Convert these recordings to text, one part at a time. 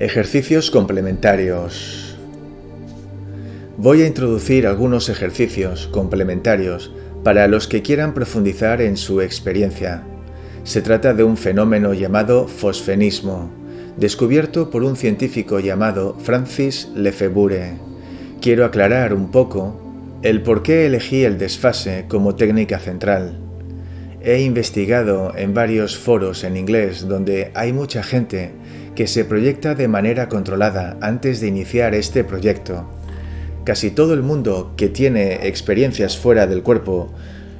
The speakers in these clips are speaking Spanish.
Ejercicios complementarios. Voy a introducir algunos ejercicios complementarios para los que quieran profundizar en su experiencia. Se trata de un fenómeno llamado fosfenismo, descubierto por un científico llamado Francis Lefebvre. Quiero aclarar un poco el por qué elegí el desfase como técnica central. He investigado en varios foros en inglés donde hay mucha gente que se proyecta de manera controlada antes de iniciar este proyecto. Casi todo el mundo que tiene experiencias fuera del cuerpo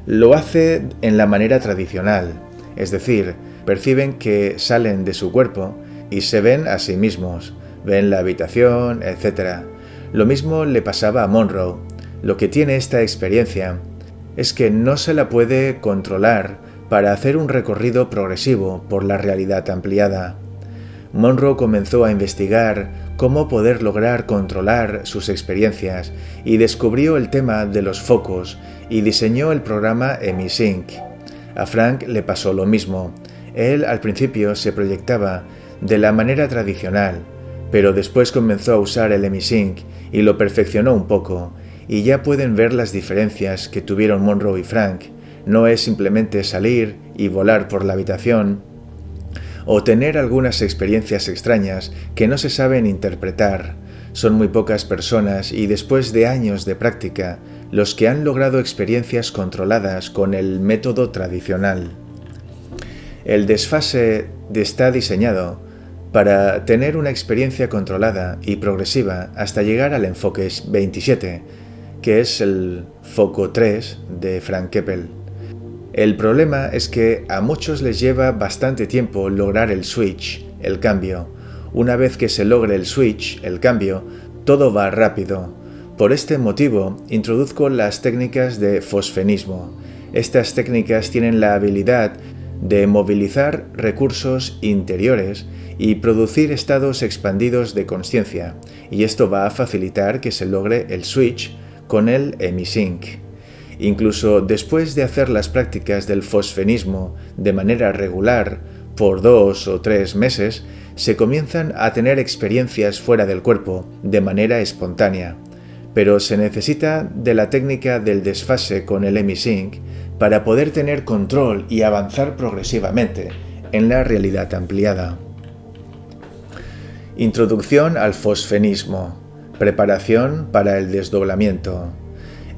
lo hace en la manera tradicional, es decir, perciben que salen de su cuerpo y se ven a sí mismos, ven la habitación, etc. Lo mismo le pasaba a Monroe. Lo que tiene esta experiencia es que no se la puede controlar para hacer un recorrido progresivo por la realidad ampliada. Monroe comenzó a investigar cómo poder lograr controlar sus experiencias y descubrió el tema de los focos y diseñó el programa EmiSync. A Frank le pasó lo mismo. Él al principio se proyectaba de la manera tradicional, pero después comenzó a usar el EmiSync y lo perfeccionó un poco, y ya pueden ver las diferencias que tuvieron Monroe y Frank. No es simplemente salir y volar por la habitación, o tener algunas experiencias extrañas que no se saben interpretar. Son muy pocas personas y después de años de práctica los que han logrado experiencias controladas con el método tradicional. El desfase está diseñado para tener una experiencia controlada y progresiva hasta llegar al enfoque 27, que es el foco 3 de Frank Keppel. El problema es que a muchos les lleva bastante tiempo lograr el switch, el cambio. Una vez que se logre el switch, el cambio, todo va rápido. Por este motivo, introduzco las técnicas de fosfenismo. Estas técnicas tienen la habilidad de movilizar recursos interiores y producir estados expandidos de conciencia, y esto va a facilitar que se logre el switch con el emisync. Incluso después de hacer las prácticas del fosfenismo de manera regular por dos o tres meses, se comienzan a tener experiencias fuera del cuerpo de manera espontánea. Pero se necesita de la técnica del desfase con el emisync para poder tener control y avanzar progresivamente en la realidad ampliada. Introducción al fosfenismo. Preparación para el desdoblamiento.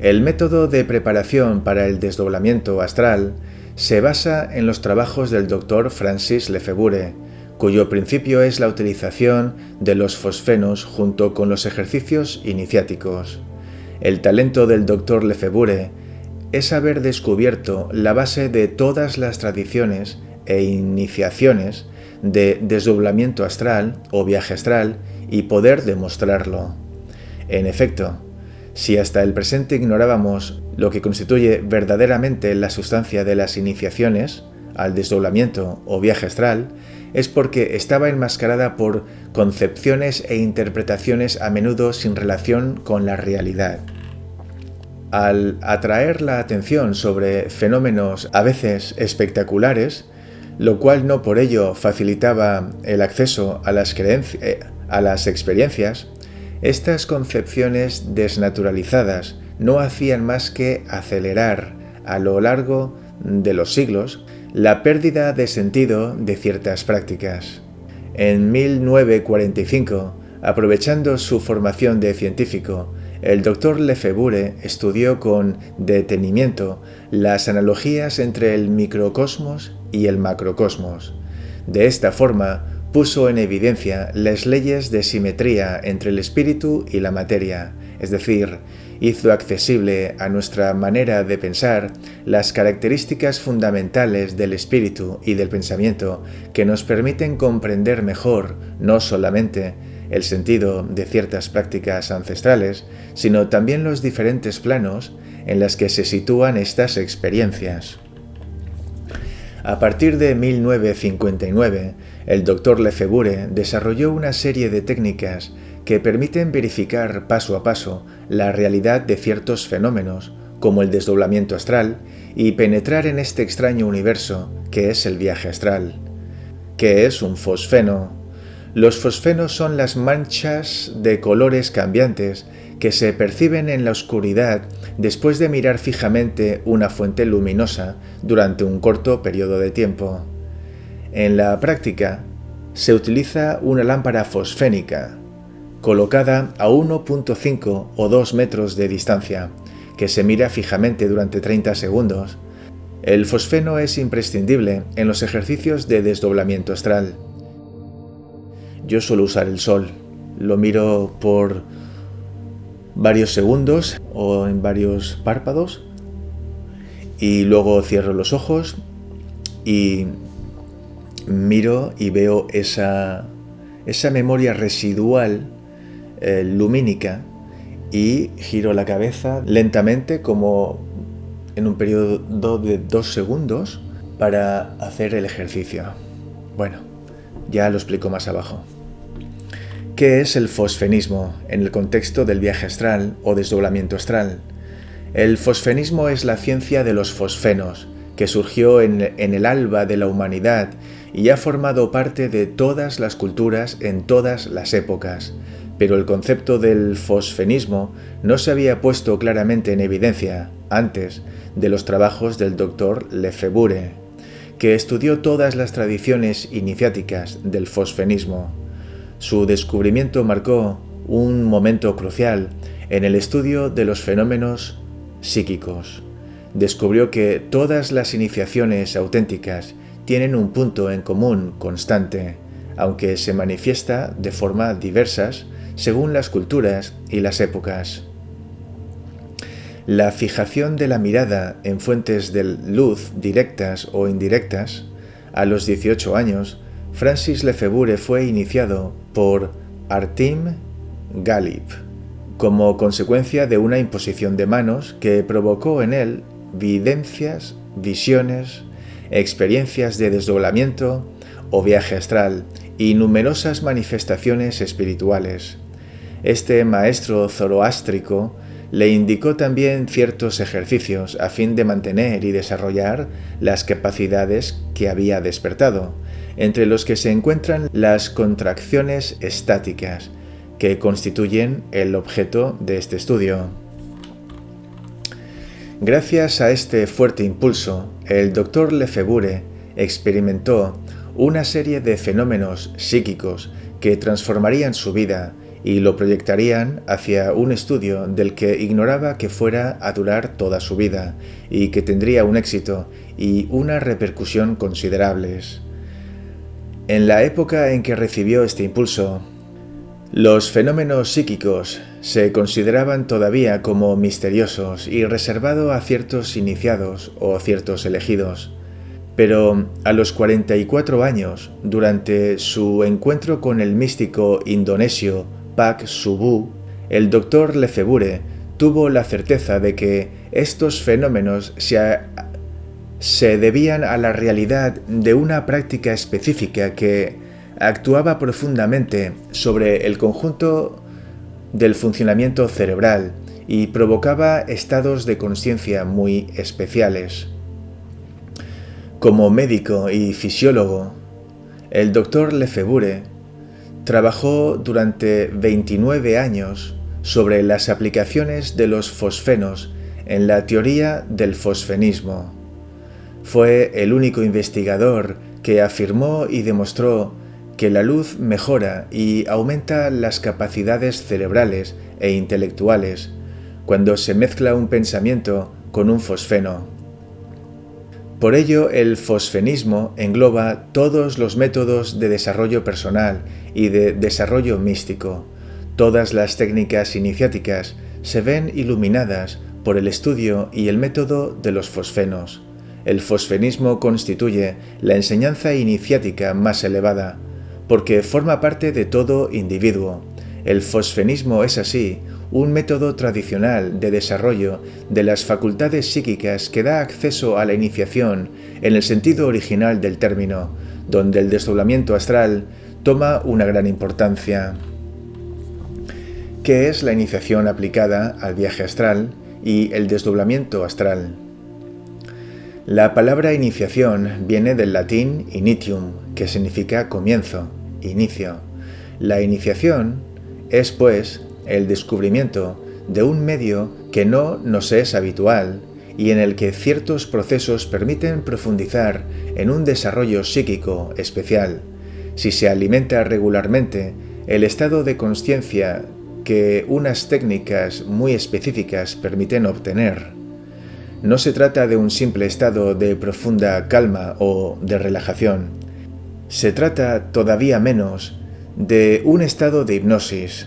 El método de preparación para el desdoblamiento astral se basa en los trabajos del Dr. Francis Lefebvre, cuyo principio es la utilización de los fosfenos junto con los ejercicios iniciáticos. El talento del Dr. Lefebvre es haber descubierto la base de todas las tradiciones e iniciaciones de desdoblamiento astral o viaje astral y poder demostrarlo. En efecto, si hasta el presente ignorábamos lo que constituye verdaderamente la sustancia de las iniciaciones, al desdoblamiento o viaje astral, es porque estaba enmascarada por concepciones e interpretaciones a menudo sin relación con la realidad. Al atraer la atención sobre fenómenos a veces espectaculares, lo cual no por ello facilitaba el acceso a las, eh, experiencias, estas concepciones desnaturalizadas no hacían más que acelerar a lo largo de los siglos la pérdida de sentido de ciertas prácticas. En 1945, aprovechando su formación de científico, el doctor Lefebvre estudió con detenimiento las analogías entre el microcosmos y el macrocosmos. De esta forma, puso en evidencia las leyes de simetría entre el espíritu y la materia, es decir, hizo accesible a nuestra manera de pensar las características fundamentales del espíritu y del pensamiento que nos permiten comprender mejor no solamente el sentido de ciertas prácticas ancestrales, sino también los diferentes planos en los que se sitúan estas experiencias. A partir de 1959, el Dr. Lefebvre desarrolló una serie de técnicas que permiten verificar paso a paso la realidad de ciertos fenómenos, como el desdoblamiento astral, y penetrar en este extraño universo que es el viaje astral. ¿Qué es un fosfeno? Los fosfenos son las manchas de colores cambiantes que se perciben en la oscuridad después de mirar fijamente una fuente luminosa durante un corto periodo de tiempo. En la práctica, se utiliza una lámpara fosfénica, colocada a 1.5 o 2 metros de distancia, que se mira fijamente durante 30 segundos. El fosfeno es imprescindible en los ejercicios de desdoblamiento astral. Yo suelo usar el sol, lo miro por varios segundos o en varios párpados y luego cierro los ojos y miro y veo esa, esa memoria residual eh, lumínica y giro la cabeza lentamente como en un periodo de dos segundos para hacer el ejercicio. Bueno, ya lo explico más abajo. ¿Qué es el fosfenismo en el contexto del viaje astral o desdoblamiento astral? El fosfenismo es la ciencia de los fosfenos, que surgió en, en, el alba de la humanidad y ha formado parte de todas las culturas en todas las épocas. Pero el concepto del fosfenismo no se había puesto claramente en evidencia antes de los trabajos del doctor Lefebvre, que estudió todas las tradiciones iniciáticas del fosfenismo. Su descubrimiento marcó un momento crucial en el estudio de los fenómenos psíquicos. Descubrió que todas las iniciaciones auténticas tienen un punto en común constante, aunque se manifiesta de forma diversas según las culturas y las épocas. La fijación de la mirada en fuentes de luz directas o indirectas, a los 18 años, Francis Lefebvre fue iniciado por Artim Galip, como consecuencia de una imposición de manos que provocó en él videncias, visiones, experiencias de desdoblamiento o viaje astral y numerosas manifestaciones espirituales. Este maestro zoroástrico le indicó también ciertos ejercicios a fin de mantener y desarrollar las capacidades que había despertado, entre los que se encuentran las contracciones estáticas, que constituyen el objeto de este estudio. Gracias a este fuerte impulso, el doctor Lefebvre experimentó una serie de fenómenos psíquicos que transformarían su vida y lo proyectarían hacia un estudio del que ignoraba que fuera a durar toda su vida y que tendría un éxito y una repercusión considerables. En la época en que recibió este impulso, los fenómenos psíquicos se consideraban todavía como misteriosos y reservados a ciertos iniciados o ciertos elegidos. Pero a los 44 años, durante su encuentro con el místico indonesio Pak Subu, el doctor Lefebvre tuvo la certeza de que estos fenómenos se, se debían a la realidad de una práctica específica que actuaba profundamente sobre el conjunto del funcionamiento cerebral y provocaba estados de conciencia muy especiales. Como médico y fisiólogo, el doctor Lefebvre trabajó durante 29 años sobre las aplicaciones de los fosfenos en la teoría del fosfenismo. Fue el único investigador que afirmó y demostró que la luz mejora y aumenta las capacidades cerebrales e intelectuales cuando se mezcla un pensamiento con un fosfeno. Por ello, el fosfenismo engloba todos los métodos de desarrollo personal y de desarrollo místico. Todas las técnicas iniciáticas se ven iluminadas por el estudio y el método de los fosfenos. El fosfenismo constituye la enseñanza iniciática más elevada, porque forma parte de todo individuo. El fosfenismo es así, un método tradicional de desarrollo de las facultades psíquicas que da acceso a la iniciación en el sentido original del término, donde el desdoblamiento astral toma una gran importancia. ¿Qué es la iniciación aplicada al viaje astral y el desdoblamiento astral? La palabra iniciación viene del latín initium, que significa comienzo inicio, La iniciación es, pues, el descubrimiento de un medio que no nos es habitual y en el que ciertos procesos permiten profundizar en un desarrollo psíquico especial. Si se alimenta regularmente, el estado de conciencia que unas técnicas muy específicas permiten obtener. No se trata de un simple estado de profunda calma o de relajación. Se trata todavía menos de un estado de hipnosis,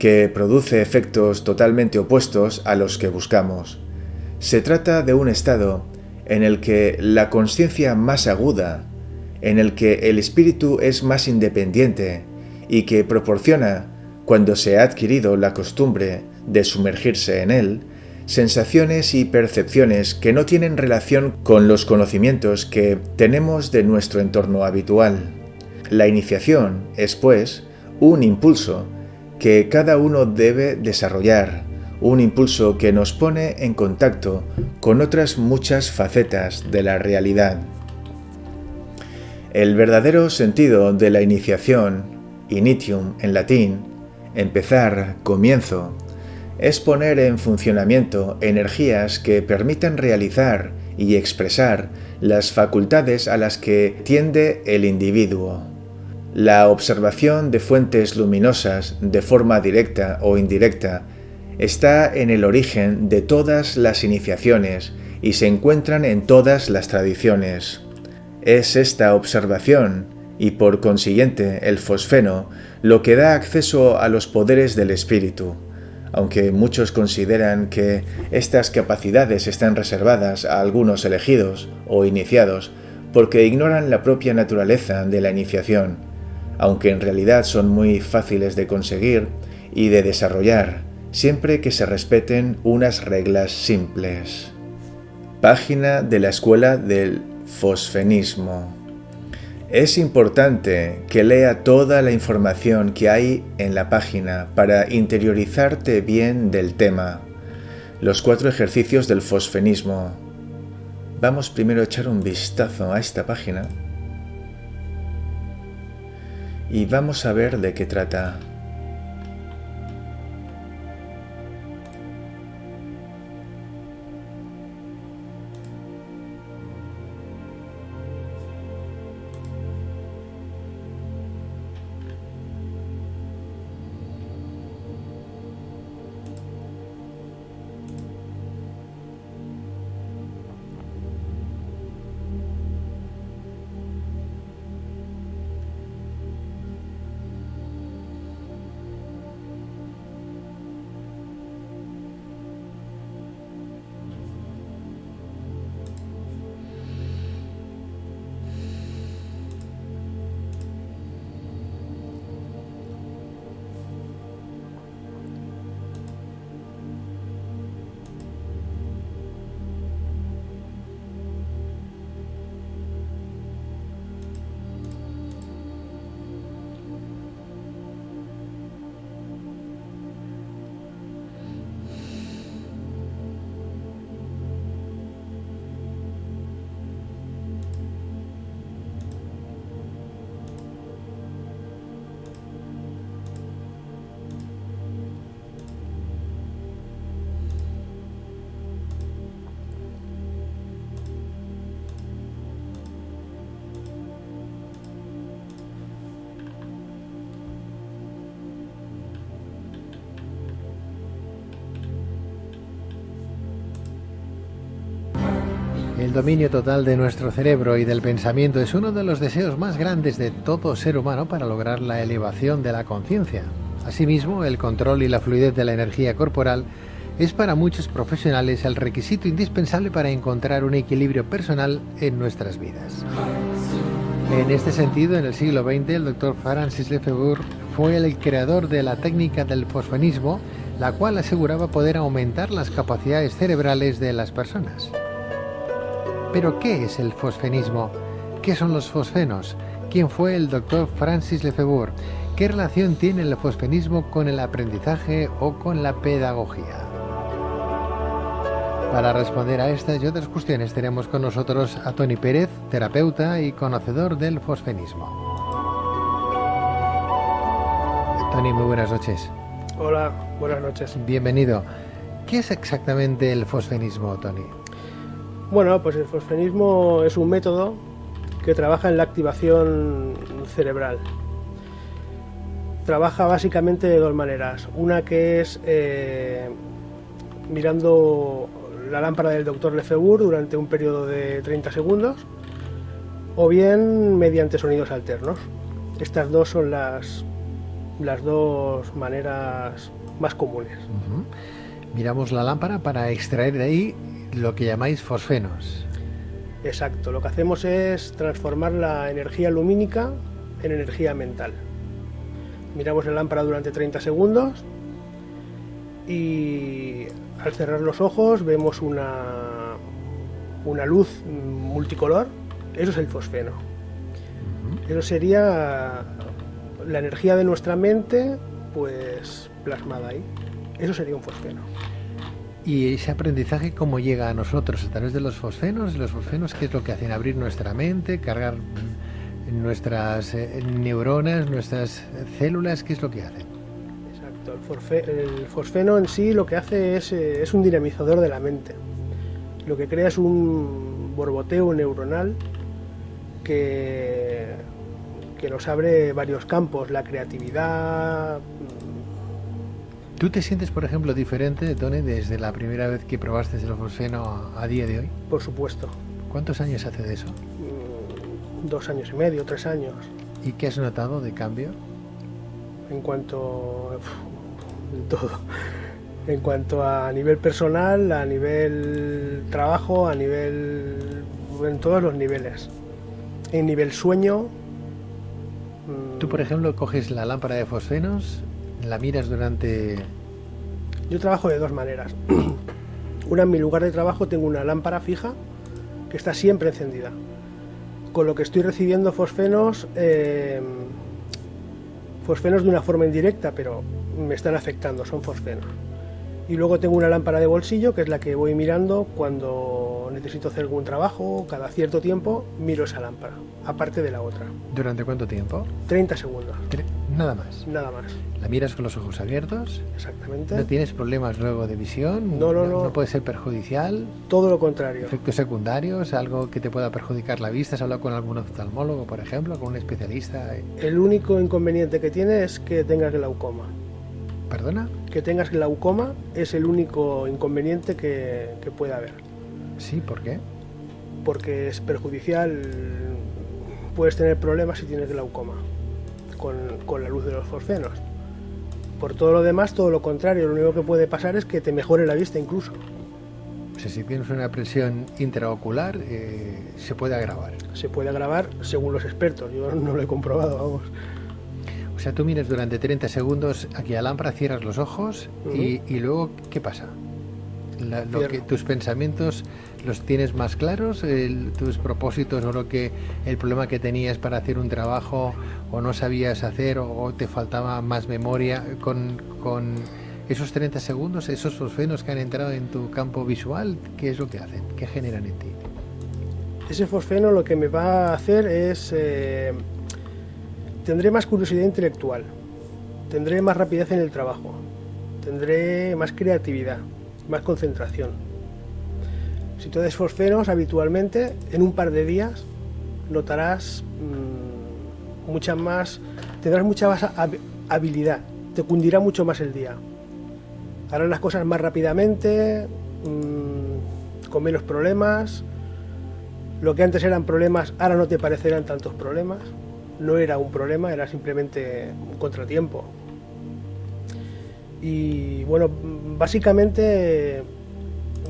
que produce efectos totalmente opuestos a los que buscamos. Se trata de un estado en el que la conciencia más aguda, en el que el espíritu es más independiente y que proporciona, cuando se ha adquirido la costumbre de sumergirse en él, sensaciones y percepciones que no tienen relación con los conocimientos que tenemos de nuestro entorno habitual. La iniciación es, pues, un impulso que cada uno debe desarrollar, un impulso que nos pone en contacto con otras muchas facetas de la realidad. El verdadero sentido de la iniciación, initium en latín, empezar, comienzo, es poner en funcionamiento energías que permitan realizar y expresar las facultades a las que tiende el individuo. La observación de fuentes luminosas de forma directa o indirecta está en el origen de todas las iniciaciones y se encuentran en todas las tradiciones. Es esta observación, y por consiguiente el fosfeno, lo que da acceso a los poderes del espíritu, aunque muchos consideran que estas capacidades están reservadas a algunos elegidos o iniciados porque ignoran la propia naturaleza de la iniciación aunque en realidad son muy fáciles de conseguir y de desarrollar, siempre que se respeten unas reglas simples. Página de la Escuela del Fosfenismo. Es importante que lea toda la información que hay en la página para interiorizarte bien del tema. Los cuatro ejercicios del fosfenismo. Vamos primero a echar un vistazo a esta página y vamos a ver de qué trata. Dominio total de nuestro cerebro y del pensamiento es uno de los deseos más grandes de todo ser humano para lograr la elevación de la conciencia. Asimismo, el control y la fluidez de la energía corporal es para muchos profesionales el requisito indispensable para encontrar un equilibrio personal en nuestras vidas. En este sentido, en el siglo XX, el doctor Francis Lefebvre fue el creador de la técnica del fosfanismo, la cual aseguraba poder aumentar las capacidades cerebrales de las personas. Pero ¿qué es el fosfenismo? ¿Qué son los fosfenos? ¿Quién fue el doctor Francis Lefebvre? ¿Qué relación tiene el fosfenismo con el aprendizaje o con la pedagogía? Para responder a estas y otras cuestiones tenemos con nosotros a Tony Pérez, terapeuta y conocedor del fosfenismo. Tony, muy buenas noches. Hola, buenas noches. Bienvenido. ¿Qué es exactamente el fosfenismo, Tony? Bueno, pues el fosfenismo es un método que trabaja en la activación cerebral. Trabaja básicamente de dos maneras. Una que es eh, mirando la lámpara del doctor Lefebvre durante un periodo de 30 segundos o bien mediante sonidos alternos. Estas dos son las, las dos maneras más comunes. Miramos la lámpara para extraer de ahí lo que llamáis fosfenos. Exacto, lo que hacemos es transformar la energía lumínica en energía mental. Miramos la lámpara durante 30 segundos y al cerrar los ojos vemos una, una luz multicolor. Eso es el fosfeno. Eso sería la energía de nuestra mente, pues plasmada ahí. Eso sería un fosfeno. ¿Y ese aprendizaje cómo llega a nosotros? ¿A través de los fosfenos? ¿Los fosfenos qué es lo que hacen? ¿Abrir nuestra mente? ¿Cargar nuestras eh, neuronas? ¿Nuestras células? ¿Qué es lo que hacen? Exacto. El, fosfeno en sí lo que hace es, eh, es un dinamizador de la mente. Lo que crea es un borboteo neuronal que, que nos abre varios campos, la creatividad, ¿Tú te sientes, por ejemplo, diferente, Tony, desde la primera vez que probaste el fosfeno a día de hoy? Por supuesto. ¿Cuántos años hace de eso? Mm, dos años y medio, tres años. ¿Y qué has notado de cambio? En cuanto... todo. En cuanto a nivel personal, a nivel trabajo, a nivel... en todos los niveles. En nivel sueño... Tú, por ejemplo, coges la lámpara de fosfenos la miras durante...? Yo trabajo de dos maneras. una, en mi lugar de trabajo tengo una lámpara fija que está siempre encendida. Con lo que estoy recibiendo fosfenos, eh, fosfenos de una forma indirecta, pero me están afectando, son fosfenos. Y luego tengo una lámpara de bolsillo, que es la que voy mirando cuando necesito hacer algún trabajo, cada cierto tiempo miro esa lámpara, aparte de la otra. ¿Durante cuánto tiempo? 30 segundos. Nada más. Nada más. ¿La miras con los ojos abiertos? Exactamente. ¿No tienes problemas luego de visión? No, no, no. ¿No puede ser perjudicial? Todo lo contrario. ¿Efectos secundarios? ¿Algo que te pueda perjudicar la vista? ¿Has hablado con algún oftalmólogo, por ejemplo, con un especialista? El único inconveniente que tiene es que tengas glaucoma. ¿Perdona? Que tengas glaucoma es el único inconveniente que, que puede haber. Sí, ¿por qué? Porque es perjudicial, puedes tener problemas si tienes glaucoma con, la luz de los fosfenos. Por todo lo demás, todo lo contrario, lo único que puede pasar es que te mejore la vista incluso. O sea, si tienes una presión intraocular, eh, se puede agravar. Se puede agravar según los expertos, yo no lo he comprobado, vamos. O sea, tú miras durante 30 segundos aquí a la lámpara, cierras los ojos y, y, luego, ¿qué pasa? Lo que, tus pensamientos los tienes más claros, tus propósitos o lo que el problema que tenías para hacer un trabajo o no sabías hacer o, te faltaba más memoria con, con, esos 30 segundos, esos fosfenos que han entrado en tu campo visual, ¿qué es lo que hacen? ¿Qué generan en ti? Ese fosfeno lo que me va a hacer es... Eh, tendré más curiosidad intelectual, tendré más rapidez en el trabajo, tendré más creatividad más concentración. Si tú haces fosfenos habitualmente, en un par de días notarás mmm, mucha más, tendrás mucha más habilidad, te cundirá mucho más el día. Harás las cosas más rápidamente, mmm, con menos problemas. Lo que antes eran problemas, ahora no te parecerán tantos problemas. No era un problema, era simplemente un contratiempo, y bueno, básicamente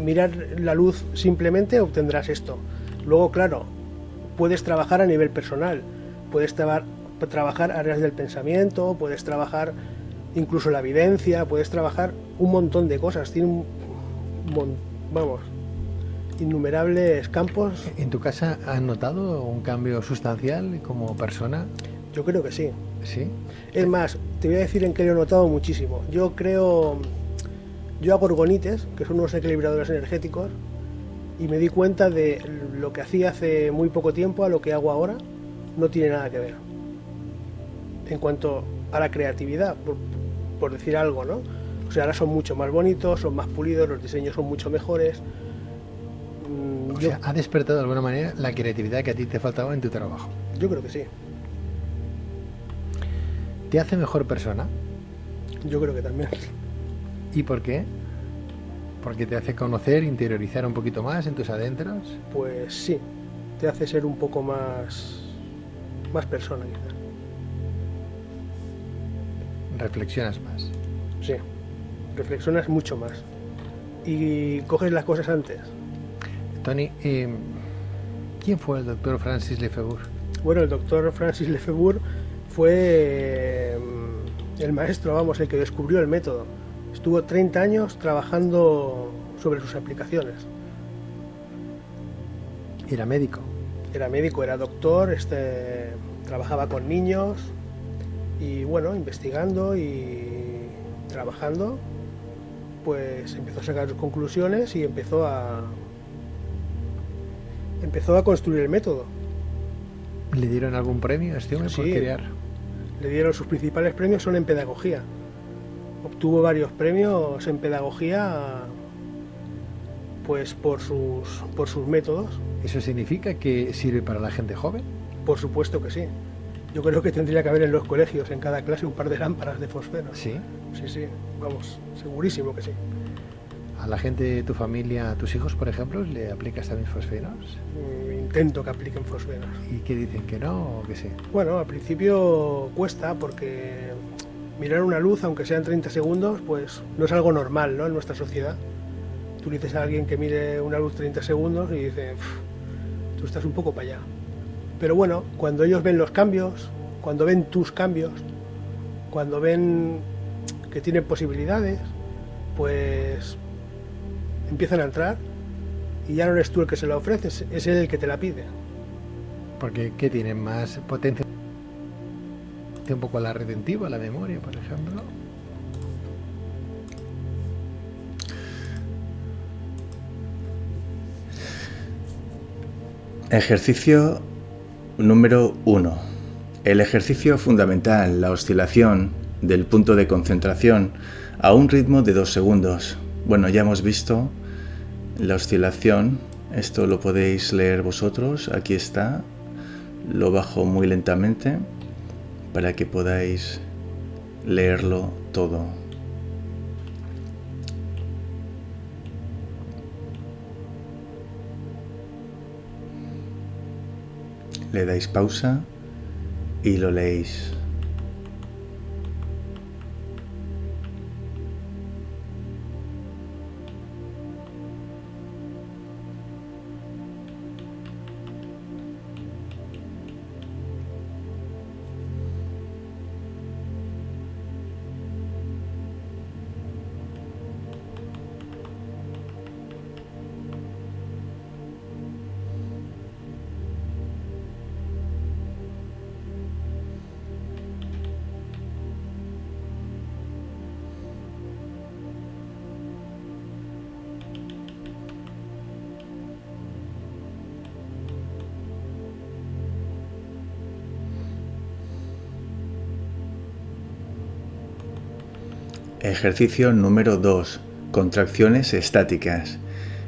mirar la luz simplemente obtendrás esto. Luego, claro, puedes trabajar a nivel personal, puedes trabajar áreas del pensamiento, puedes trabajar incluso la evidencia, puedes trabajar un montón de cosas. Tiene un, vamos, innumerables campos. ¿En tu casa has notado un cambio sustancial como persona? Yo creo que sí. ¿Sí? Es más, te voy a decir en qué lo he notado muchísimo. Yo creo, yo hago orgonites, que son unos equilibradores energéticos, y me di cuenta de lo que hacía hace muy poco tiempo a lo que hago ahora, no tiene nada que ver. En cuanto para creatividad, por, decir algo, ¿no? O sea, ahora son mucho más bonitos, son más pulidos, los diseños son mucho mejores. Mm, sea, ha despertado de alguna manera la creatividad que a ti te faltaba en tu trabajo. Yo creo que sí. ¿Te hace mejor persona? Yo creo que también. ¿Y por qué? ¿Porque te hace conocer, interiorizar un poquito más en tus adentros? Pues sí, te hace ser un poco más, más persona quizás. Reflexionas más. Sí, reflexionas mucho más. Y coges las cosas antes. Tony, em, ¿quién fue el doctor Francis Lefebvre? Bueno, el doctor Francis Lefebvre fue em, el maestro, vamos, el que descubrió el método Estuvo 30 años trabajando sobre sus aplicaciones. ¿Era médico? Era médico, era doctor, este, trabajaba con niños y bueno, investigando y trabajando, pues empezó a sacar sus conclusiones y empezó a empezó a construir el método. ¿Le dieron algún premio a este hombre por crear? Le dieron sus principales premios son en pedagogía obtuvo varios premios en pedagogía pues por sus, por sus métodos. ¿Eso significa que sirve para la gente joven? Por supuesto que sí. Yo creo que tendría que haber en los colegios, en cada clase, un par de lámparas de fosfeno. ¿Sí? Sí, sí, vamos, segurísimo que sí. ¿A la gente de tu familia, a tus hijos, por ejemplo, le aplicas también fosfenos? Mm, intento que apliquen fosfenos. ¿Y qué dicen? ¿Que no o que sí? Bueno, al principio cuesta porque mirar una luz, aunque sean 30 segundos, pues no es algo normal ¿no? en nuestra sociedad. Tú le dices a alguien que mire una luz 30 segundos y dice, tú estás un poco para allá. Pero bueno, cuando ellos ven los cambios, cuando ven tus cambios, cuando ven que tienen posibilidades, pues empiezan a entrar y ya no eres tú el que se la ofrece, es él el que te la pide. Porque ¿qué tienen más potencia? un poco a la retentiva, la memoria, por ejemplo. Ejercicio número 1. El ejercicio fundamental, la oscilación del punto de concentración a un ritmo de 2 segundos. Bueno, ya hemos visto la oscilación, esto lo podéis leer vosotros, aquí está, lo bajo muy lentamente para que podáis leerlo todo. Le dais pausa y lo leéis. Ejercicio número 2. Contracciones estáticas.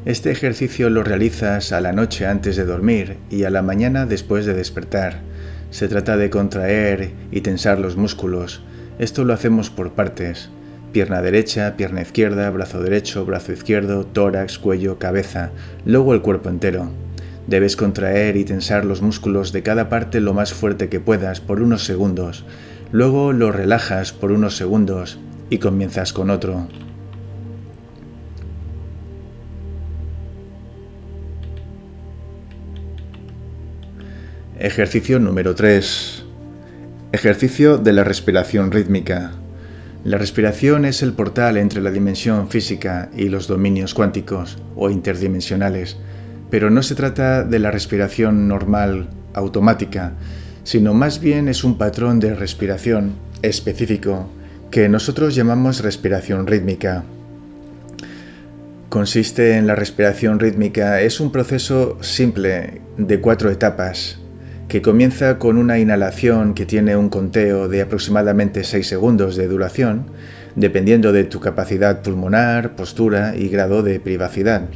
Este ejercicio lo realizas a la noche antes de dormir y a la mañana después de despertar. Se trata de contraer y tensar los músculos. Esto lo hacemos por partes. Pierna derecha, pierna izquierda, brazo derecho, brazo izquierdo, tórax, cuello, cabeza, luego el cuerpo entero. Debes contraer y tensar los músculos de cada parte lo más fuerte que puedas por unos segundos. Luego lo relajas por unos segundos y comienzas con otro. Ejercicio número 3. Ejercicio de la respiración rítmica. La respiración es el portal entre la dimensión física y los dominios cuánticos o interdimensionales, pero no se trata de la respiración normal, automática, sino más bien es un patrón de respiración específico que nosotros llamamos respiración rítmica. Consiste en la respiración rítmica, es un proceso simple de cuatro etapas. que comienza con una inhalación que tiene un conteo de aproximadamente 6 segundos de duración, dependiendo de tu capacidad pulmonar, postura y grado de privacidad.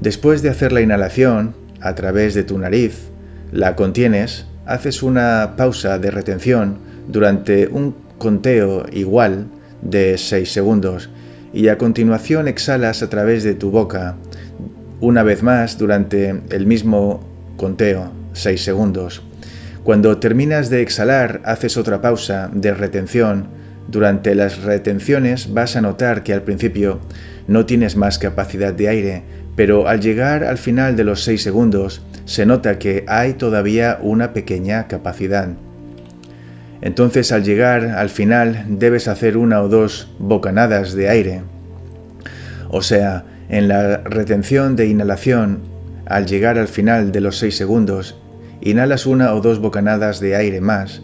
Después de hacer la inhalación a través de tu nariz, la contienes, haces una pausa de retención durante un conteo igual de 6 segundos y a continuación exhalas a través de tu boca una vez más durante el mismo conteo, 6 segundos. Cuando terminas de exhalar, haces otra pausa de retención. Durante las retenciones vas a notar que al principio no tienes más capacidad de aire, pero al llegar al final de los 6 segundos se nota que hay todavía una pequeña capacidad. Entonces al llegar al final debes hacer una o dos bocanadas de aire. O sea, en la retención de inhalación, al llegar al final de los 6 segundos, inhalas una o dos bocanadas de aire más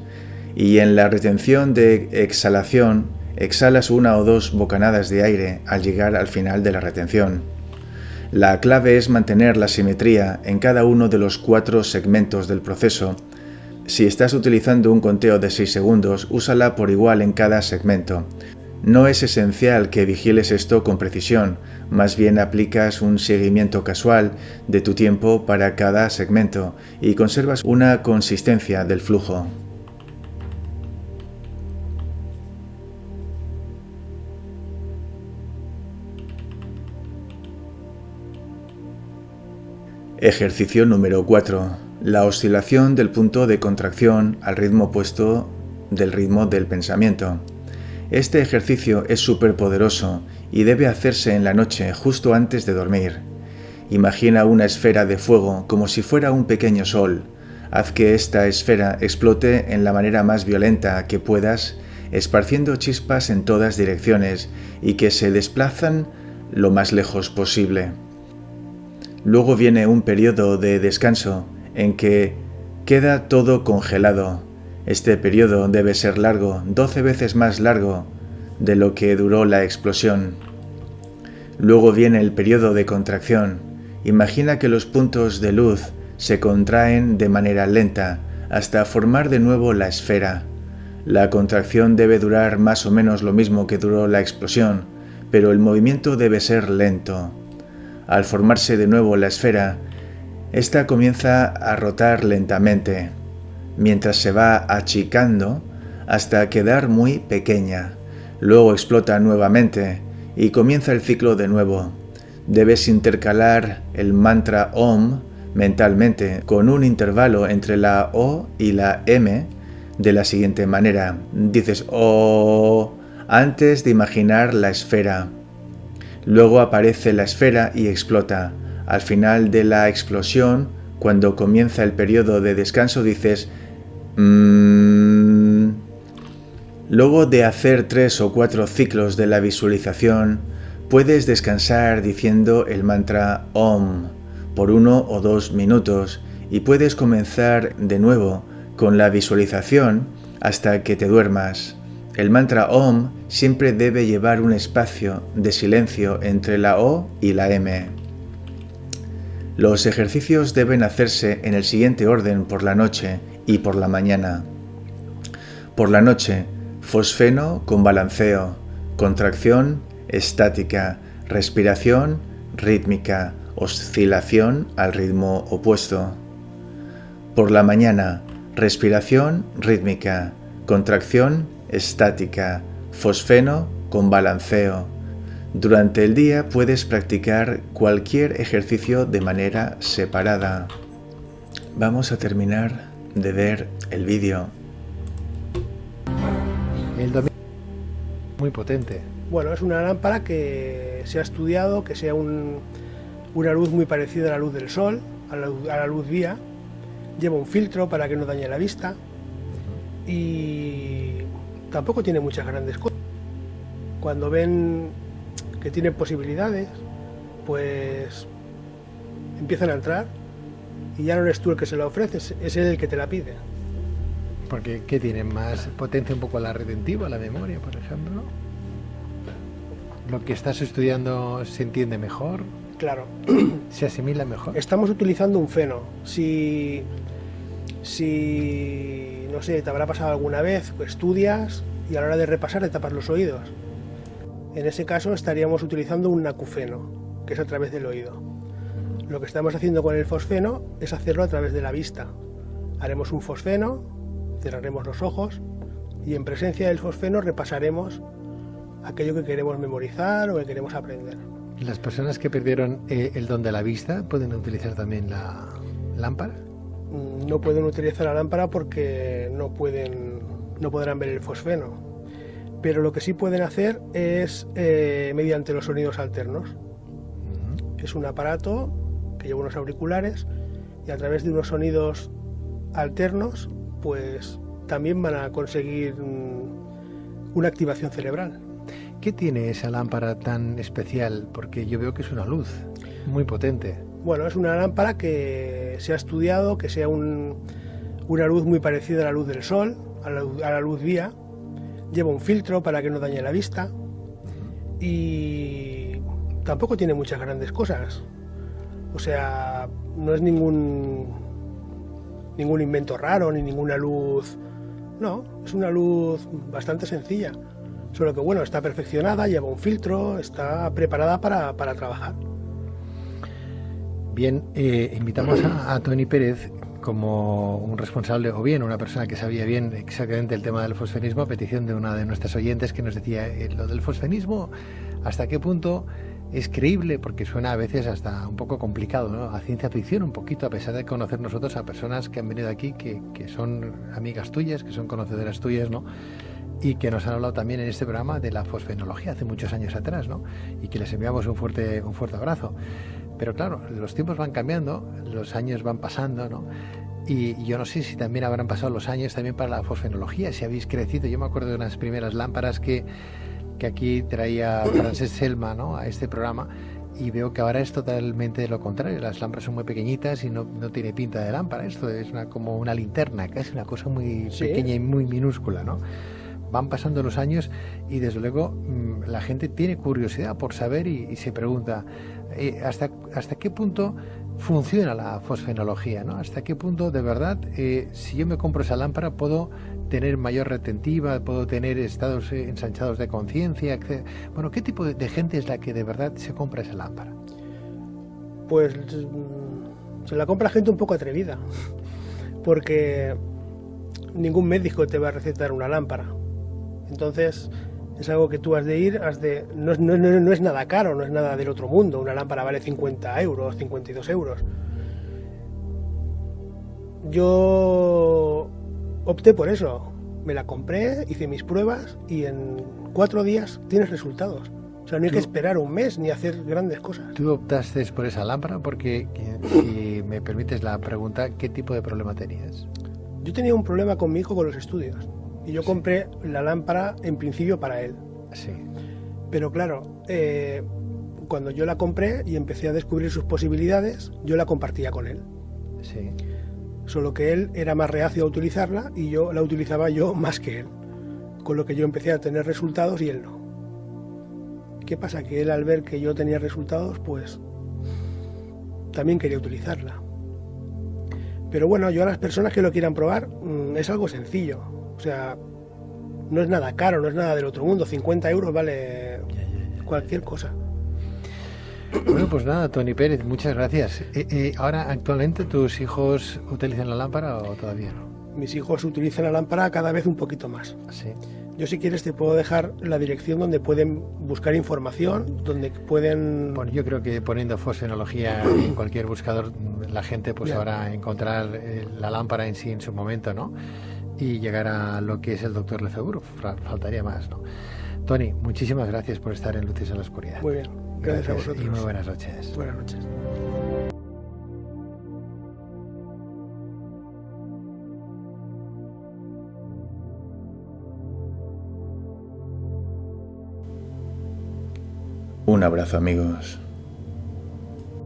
y en la retención de exhalación, exhalas una o dos bocanadas de aire al llegar al final de la retención. La clave es mantener la simetría en cada uno de los cuatro segmentos del proceso si estás utilizando un conteo de 6 segundos, úsala por igual en cada segmento. No es esencial que vigiles esto con precisión, más bien aplicas un seguimiento casual de tu tiempo para cada segmento y conservas una consistencia del flujo. Ejercicio número 4 la oscilación del punto de contracción al ritmo opuesto del ritmo del pensamiento. Este ejercicio es súper poderoso y debe hacerse en la noche justo antes de dormir. Imagina una esfera de fuego como si fuera un pequeño sol. Haz que esta esfera explote en la manera más violenta que puedas, esparciendo chispas en todas direcciones y que se desplazan lo más lejos posible. Luego viene un periodo de descanso en que queda todo congelado. Este periodo debe ser largo, 12 veces más largo de lo que duró la explosión. Luego viene el periodo de contracción. Imagina que los puntos de luz se contraen de manera lenta hasta formar de nuevo la esfera. La contracción debe durar más o menos lo mismo que duró la explosión, pero el movimiento debe ser lento. Al formarse de nuevo la esfera, esta comienza a rotar lentamente, mientras se va achicando hasta quedar muy pequeña. Luego explota nuevamente y comienza el ciclo de nuevo. Debes intercalar el mantra OM mentalmente con un intervalo entre la O y la M de la siguiente manera. Dices O antes de imaginar la esfera. Luego aparece la esfera y explota. Al final de la explosión, cuando comienza el periodo de descanso, dices... Mm". Luego de hacer tres o cuatro ciclos de la visualización, puedes descansar diciendo el mantra OM por uno o dos minutos y puedes comenzar de nuevo con la visualización hasta que te duermas. El mantra OM siempre debe llevar un espacio de silencio entre la O y la M. Los ejercicios deben hacerse en el siguiente orden por la noche y por la mañana. Por la noche, fosfeno con balanceo, contracción estática, respiración rítmica, oscilación al ritmo opuesto. Por la mañana, respiración rítmica, contracción estática, fosfeno con balanceo, durante el día puedes practicar cualquier ejercicio de manera separada. Vamos a terminar de ver el vídeo. El muy potente. Bueno, es una lámpara que se ha estudiado, que sea una luz muy parecida a la luz del sol, a la, a la luz vía. Lleva un filtro para que no dañe la vista y tampoco tiene muchas grandes cosas. Cuando ven que tienen posibilidades, pues empiezan a entrar y ya no eres tú el que se la ofrece, es él el que te la pide. Porque, ¿qué tienen? ¿Más potencia un poco la retentiva, la memoria, por ejemplo? ¿Lo que estás estudiando se entiende mejor? Claro. ¿Se asimila mejor? Estamos utilizando un feno. Si, Si, no sé, te habrá pasado alguna vez, estudias y a la hora de repasar te tapas los oídos. En ese caso estaríamos utilizando un acufeno, que es a través del oído. Lo que estamos haciendo con el fosfeno es hacerlo a través de la vista. Haremos un fosfeno, cerraremos los ojos y en presencia del fosfeno repasaremos aquello que queremos memorizar o que queremos aprender. ¿Las personas que perdieron eh, el don de la vista pueden utilizar también la lámpara? Mm, no pueden utilizar la lámpara porque no pueden, no podrán ver el fosfeno. Pero lo que sí pueden hacer es eh, mediante los sonidos alternos. Es un aparato que lleva unos auriculares y a través de unos sonidos alternos, pues también van a conseguir mm, una activación cerebral. ¿Qué tiene esa lámpara tan especial? Porque yo veo que es una luz muy potente. Bueno, es una lámpara que se ha estudiado, que sea una luz muy parecida a la luz del sol, a la, luz vía. Lleva un filtro para que no dañe la vista. Y tampoco tiene muchas grandes cosas. O sea, no es ningún ningún invento raro ni ninguna luz. No, es una luz bastante sencilla. Solo que bueno, está perfeccionada, lleva un filtro, está preparada para, trabajar. Bien, eh, invitamos a, Tony Pérez como un responsable o bien una persona que sabía bien exactamente el tema del fosfenismo a petición de una de nuestras oyentes que nos decía eh, lo del fosfenismo, hasta qué punto es creíble porque suena a veces hasta un poco complicado, ¿no? a ciencia ficción un poquito, a pesar de conocer nosotros a personas que han venido aquí que, que son amigas tuyas, que son conocedoras tuyas, ¿no? y que nos han hablado también en este programa de la fosfenología hace muchos años atrás, ¿no? Y que les enviamos un fuerte, un fuerte abrazo. Pero claro, los tiempos van cambiando, los años van pasando, ¿no? Y yo no sé si también habrán pasado los años también para la fosfenología, si habéis crecido. Yo me acuerdo de unas primeras lámparas que, que aquí traía Frances Selma ¿no? a este programa y veo que ahora es totalmente lo contrario. Las lámparas son muy pequeñitas y no, no tiene pinta de lámpara. Esto es una, como una linterna, es una cosa muy pequeña y muy minúscula, ¿no? van pasando los años y desde luego mm, la gente tiene curiosidad por saber y, se pregunta eh, hasta, hasta qué punto funciona la fosfenología, ¿no? Hasta qué punto de verdad, eh, si yo me compro esa lámpara, puedo tener mayor retentiva, puedo tener estados eh, ensanchados de conciencia. Bueno, ¿qué tipo de, gente es la que de verdad se compra esa lámpara? Pues se la compra gente un poco atrevida, porque ningún médico te va a recetar una lámpara. Entonces, es algo que tú has de ir, has de, no, es nada caro, no es nada del otro mundo. Una lámpara vale 50 euros, 52 euros. Yo opté por eso. Me la compré, hice mis pruebas y en cuatro días tienes resultados. O sea, no hay que esperar un mes ni hacer grandes cosas. ¿Tú optaste por esa lámpara? Porque, si me permites la pregunta, ¿qué tipo de problema tenías? Yo tenía un problema con mi hijo con los estudios. Y yo compré la lámpara en principio para él. Sí. Pero claro, eh, cuando yo la compré y empecé a descubrir sus posibilidades, yo la compartía con él. Sí. Solo que él era más reacio a utilizarla y yo la utilizaba yo más que él. Con lo que yo empecé a tener resultados y él no. ¿Qué pasa? Que él al ver que yo tenía resultados, pues también quería utilizarla. Pero bueno, yo a las personas que lo quieran probar, mm, es algo sencillo o sea, no es nada caro, no es nada del otro mundo. 50 euros vale cualquier cosa. Bueno, pues nada, Tony Pérez, muchas gracias. Eh, eh, ahora, actualmente, ¿tus hijos utilizan la lámpara o todavía no? Mis hijos utilizan la lámpara cada vez un poquito más. Sí. Yo si quieres te puedo dejar la dirección donde pueden buscar información, donde pueden... Bueno, yo creo que poniendo fosfenología en cualquier buscador, la gente pues sabrá encontrar eh, la lámpara en sí en su momento, ¿no? Y llegar a lo que es el doctor Lefebvre. Faltaría más, ¿no? Tony, muchísimas gracias por estar en Luces en la Oscuridad. Muy bien, gracias, a vosotros. Y muy buenas noches. Buenas noches. Un abrazo amigos.